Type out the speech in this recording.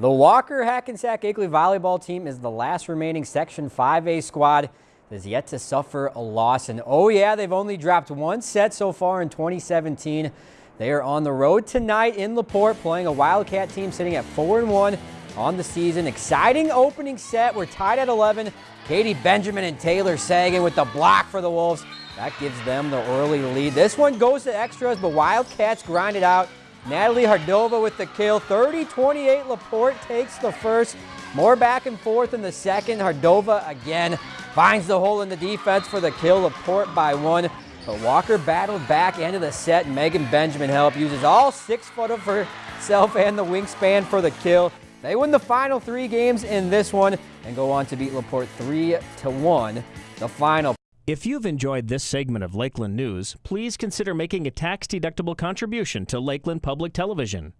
The Walker Hackensack Akeley volleyball team is the last remaining Section 5A squad that is yet to suffer a loss. And oh yeah, they've only dropped one set so far in 2017. They are on the road tonight in LaPorte playing a Wildcat team sitting at 4 and 1 on the season. Exciting opening set. We're tied at 11. Katie Benjamin and Taylor Sagan with the block for the Wolves. That gives them the early lead. This one goes to extras, but Wildcats grind it out. Natalie Hardova with the kill. 30-28, Laporte takes the first. More back and forth in the second. Hardova again finds the hole in the defense for the kill. Laporte by one. But Walker battled back into the set. Megan Benjamin help uses all six foot of herself and the wingspan for the kill. They win the final three games in this one and go on to beat Laporte 3 to 1 the final. If you've enjoyed this segment of Lakeland News, please consider making a tax-deductible contribution to Lakeland Public Television.